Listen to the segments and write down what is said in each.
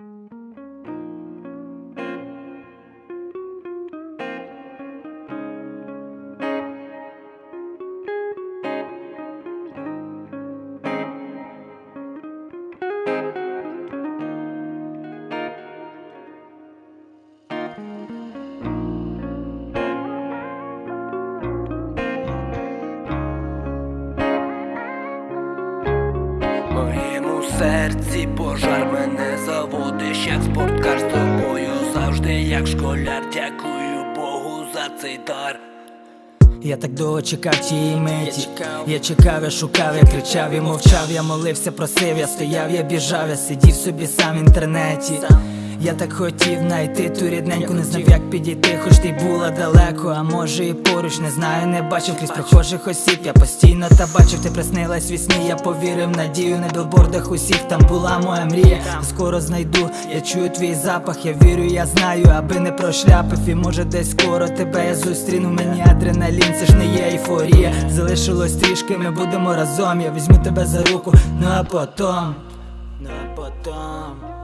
В моєму серці пожар мене заводиш, як спорткар з тобою завжди, як школяр. Дякую Богу за цей дар. Я так довго чекав тієї миті Я чекав, я шукав, я кричав, я мовчав, я молився, просив, я стояв, я біжав, я сидів собі сам в інтернеті. Я так хотів знайти ту рідненьку, не знав, як підійти, хоч ти була далеко, а може і поруч, не знаю, не бачив крізь прохожих осіб, я постійно та бачив, ти приснилась вісні, я повірив, надію на білбордах усіх, там була моя мрія, скоро знайду, я чую твій запах, я вірю, я знаю, аби не прошляпив, і може десь скоро тебе я зустріну, мені адреналін, це ж не є ейфорія, залишилось трішки, ми будемо разом, я візьму тебе за руку, ну а потом, ну а потом.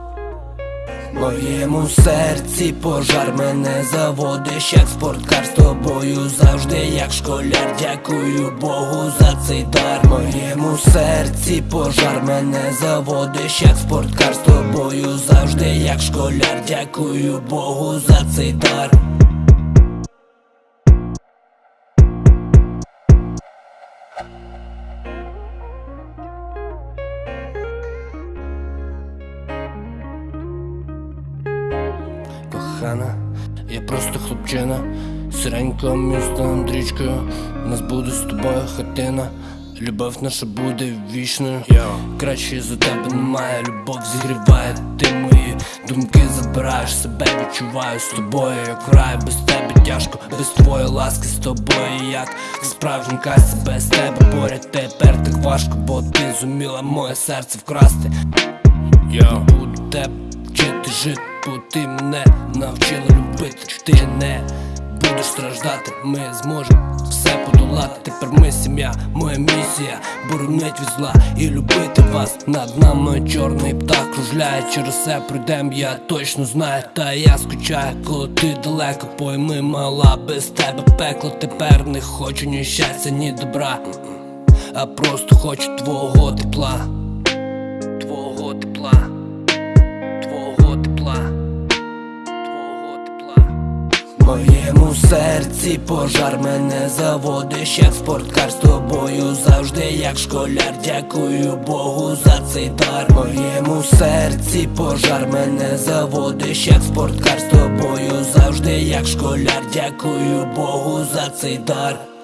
Моєму серці пожар мене заводиш, як спорткар з тобою завжди, як школяр. Дякую Богу за цей дар. Моєму серці пожар мене заводиш, як спорткар з тобою завжди, як школяр. Дякую Богу за цей дар. Кохана, я просто хлопчина, сиренька міста Андрічкою. Нас буде з тобою хатина. Любов наша буде вічною. Краще за тебе немає, любов зігріває, ти мої думки забираєш. Себе, відчуваю з тобою, як в рай. Без тебе тяжко, без твоєї ласки з тобою, як справжній кайся без тебе поряд. Тепер так важко, бо ти зуміла моє серце вкрасти. Я буду тебе вчити жити, бо ти мене навчила любити, ти не будеш страждати, ми зможемо все подолати. Тепер ми сім'я, моя місія боронить від зла і любити вас над нами чорний птах кружляє через все пройдем, я точно знаю, та я скучаю, коли ти далеко пойми, мала без тебе пекло. Тепер не хочу ні щастя, ні добра, а просто хочу твого тепла. Моєму серці пожар мене заводиш, як спорткар з тобою завжди, як школяр. Дякую Богу за цей дар. Моєму серці пожар мене заводиш, як спорткар з тобою завжди, як школяр. Дякую Богу за цей дар.